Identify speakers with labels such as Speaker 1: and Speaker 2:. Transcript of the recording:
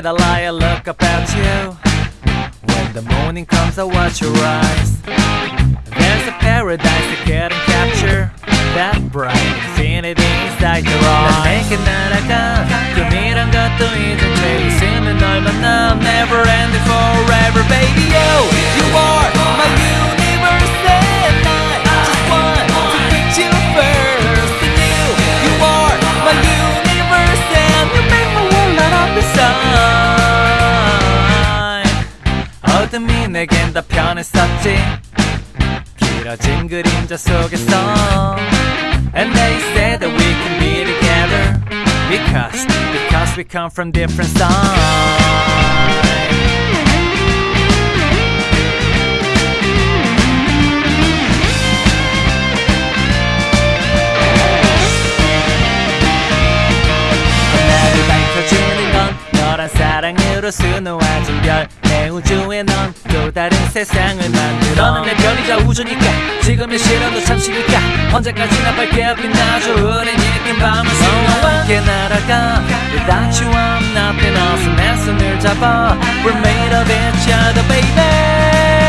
Speaker 1: night I lie and look up at you. When the morning comes, I watch your eyes. There's a paradise I can't capture. That bright infinity inside your eyes. 난 내게 날아가. 꿈이란 것도 이제 돼 있으면 널 만나. Never 내겐 다 편했었지. 길어진 그림자 속에서 And they say that we can be together Because, because we come from different sides 너란 사랑으로 수놓아진 별. 내 우주에 넌 또 다른 세상을 만들어. 너는 내 별이자 우주니까. 지금의 시련도 잠시니까. 언제까지나 밝게 빛나줘 우린 이긴 밤을 너와 함께 날아가. Without you I'm nothing else 내 손을 잡아. We're made of each other baby